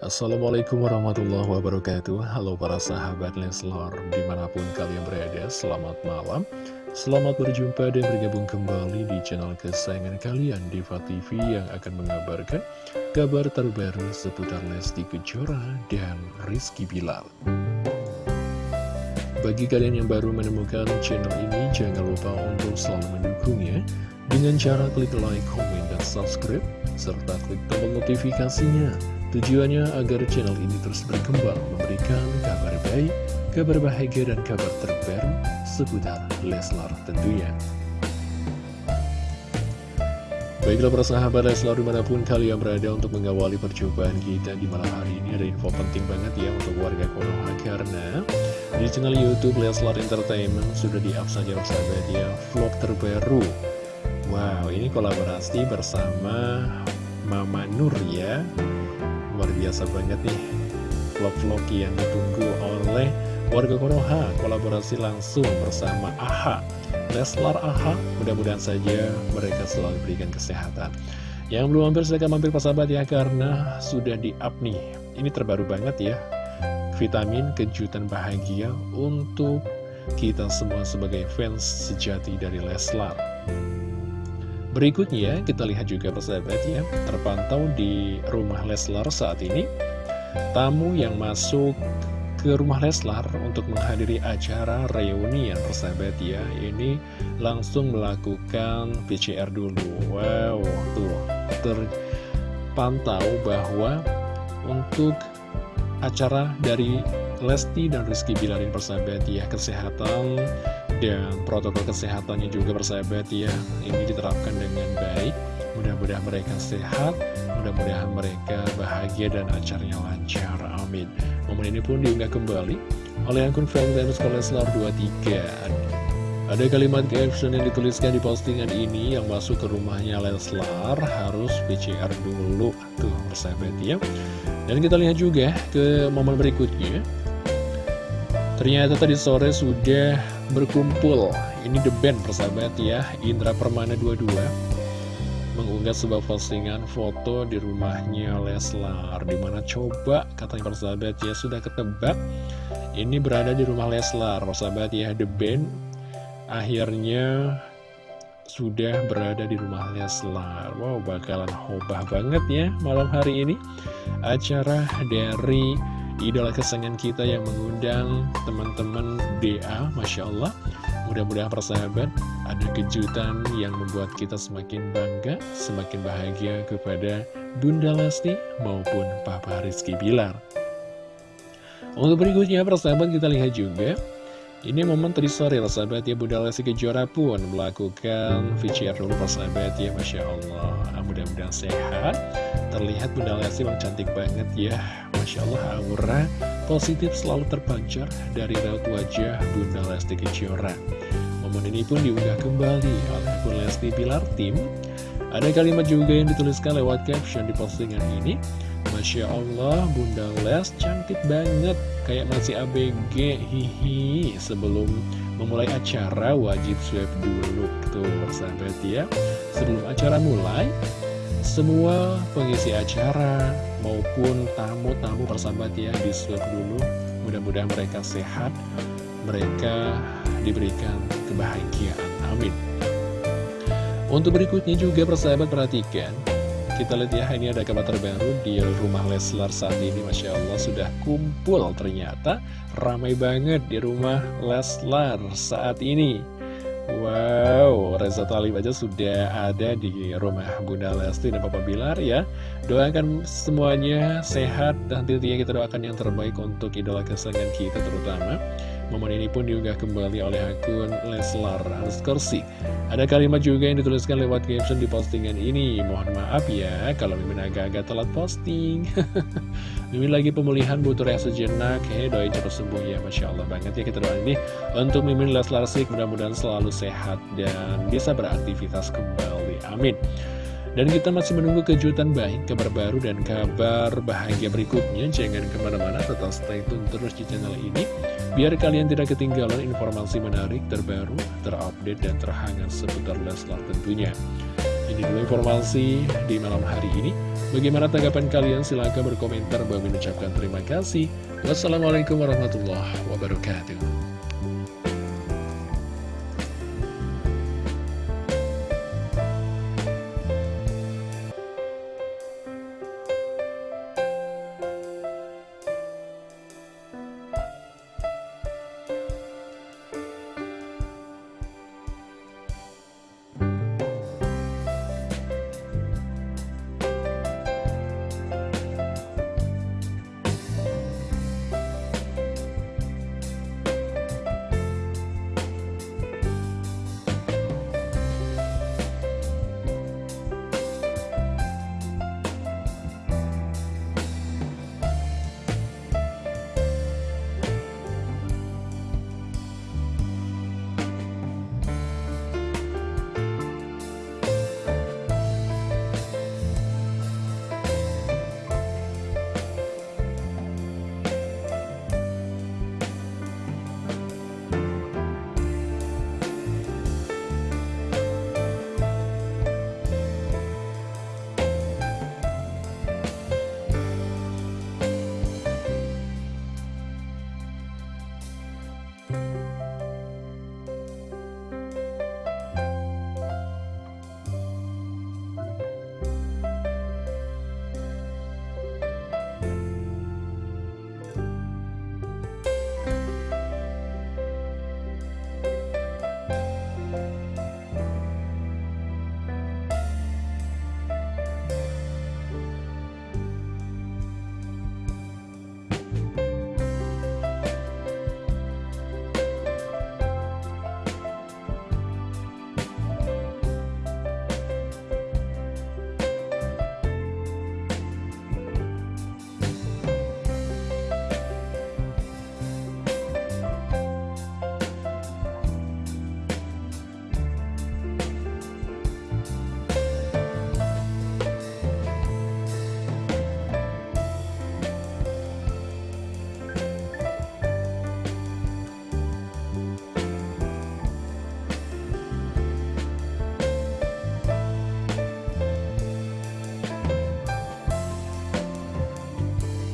Assalamualaikum warahmatullahi wabarakatuh. Halo para sahabat Leslar Di mana pun kalian berada Selamat malam. Selamat berjumpa dan bergabung kembali di channel kesayangan kalian Diva TV yang akan mengabarkan Kabar terbaru seputar Lesti Kejora dan Rizky Bilal. Bagi kalian yang baru menemukan channel ini Jangan lupa untuk selalu mendukungnya. Dengan cara klik like, komen, dan subscribe Serta klik tombol notifikasinya Tujuannya agar channel ini terus berkembang, memberikan kabar baik, kabar bahagia, dan kabar terbaru seputar Leslar tentunya. Baiklah para sahabat Leslar di mana pun kalian berada untuk mengawali percobaan kita di malam hari ini Ada info penting banget ya untuk warga Konoha Karena di channel Youtube Leslar Entertainment sudah di-up saja sahabat ya vlog terbaru Wow ini kolaborasi bersama Mama Nur ya. Luar biasa banget nih vlog-vlog yang ditunggu oleh warga Konoha kolaborasi langsung bersama AHA Leslar AHA mudah-mudahan saja mereka selalu berikan kesehatan. Yang belum mampir silahkan mampir persahabat ya karena sudah di up nih. Ini terbaru banget ya. Vitamin kejutan bahagia untuk kita semua sebagai fans sejati dari Leslar Berikutnya kita lihat juga persahabat ya Terpantau di rumah Leslar saat ini. Tamu yang masuk ke rumah Leslar untuk menghadiri acara reunian persahabat ya Ini langsung melakukan PCR dulu. Wow tuh terpantau bahwa untuk acara dari Lesti dan Rizky Bilarin persahabat ya Kesehatan dan protokol kesehatannya juga bersahabat ya ini diterapkan dengan baik. Mudah-mudahan mereka sehat mudah-mudahan mereka bahagia dan acaranya lancar amin. Momen ini pun diunggah kembali oleh akun Valentine's Koleslar 23 ada kalimat caption yang dituliskan di postingan ini yang masuk ke rumahnya Leslar harus PCR dulu tuh bersahabat ya. Dan kita lihat juga ke momen berikutnya Ternyata tadi sore sudah berkumpul. Ini the band persahabat ya Indra Permana 22 Mengunggah sebuah postingan foto di rumahnya Leslar Di mana coba katanya persahabat ya Sudah ketebak. Ini berada di rumah Leslar Persahabat ya the band. Akhirnya sudah berada di rumah Leslar. Wow bakalan hobah banget ya malam hari ini. Acara dari idola kesayangan kita yang mengundang teman-teman DA, Masya Allah. Mudah-mudahan persahabat ada kejutan yang membuat kita semakin bangga, semakin bahagia kepada Bunda Lesti maupun Papa Rizky Bilar. Untuk berikutnya persahabat kita lihat juga ini momen tadi sore sahabat ya Bunda Lesti Kejora pun melakukan VCR dulu persahabat ya Masya Allah Mudah-mudahan sehat Terlihat Bunda Lesti memang cantik banget ya Masya Allah aura. Positif selalu terpancar dari raut wajah Bunda Lesti Kejora. Momen ini pun diunggah kembali oleh Bunda Lesti Pilar Tim. Ada kalimat juga yang dituliskan lewat caption di postingan ini. Masya Allah Bunda Les cantik banget. Kayak masih ABG Hihi. Sebelum memulai acara wajib swab dulu. Tuh sahabat ya. Sebelum acara mulai semua pengisi acara maupun tamu-tamu persahabat ya di swab dulu mudah-mudahan mereka sehat mereka diberikan kebahagiaan. Amin. Untuk berikutnya juga persahabat perhatikan. Kita lihat ya ini ada kabar terbaru di rumah Leslar saat ini. Masya Allah sudah kumpul ternyata. Ramai banget di rumah Leslar saat ini Wow, Reza Talib aja sudah ada di rumah Bunda Lesti dan Papa Bilar ya. Doakan semuanya sehat dan tentunya kita doakan yang terbaik untuk idola kesayangan kita terutama Momen ini pun diunggah kembali oleh akun Leslar Skorsi Ada kalimat juga yang dituliskan lewat caption di postingan ini. Mohon maaf ya kalau Mimin agak-agak telat posting. Mimin lagi pemulihan butuh rasa sejenak Hei doain cepat sembuh ya. Masya Allah banget ya kita doain nih Untuk Mimin Leslar Sik. Mudah-mudahan selalu sehat dan bisa beraktivitas kembali. Amin dan kita masih menunggu kejutan baik, kabar baru, dan kabar bahagia berikutnya. Jangan ke mana-mana, tetap stay tune terus di channel ini. Biar kalian tidak ketinggalan informasi menarik, terbaru, terupdate, dan terhangat seputar Leslar tentunya. Ini dulu informasi di malam hari ini. Bagaimana tanggapan kalian? Silahkan berkomentar. Bagi mengucapkan terima kasih. Wassalamualaikum warahmatullahi wabarakatuh.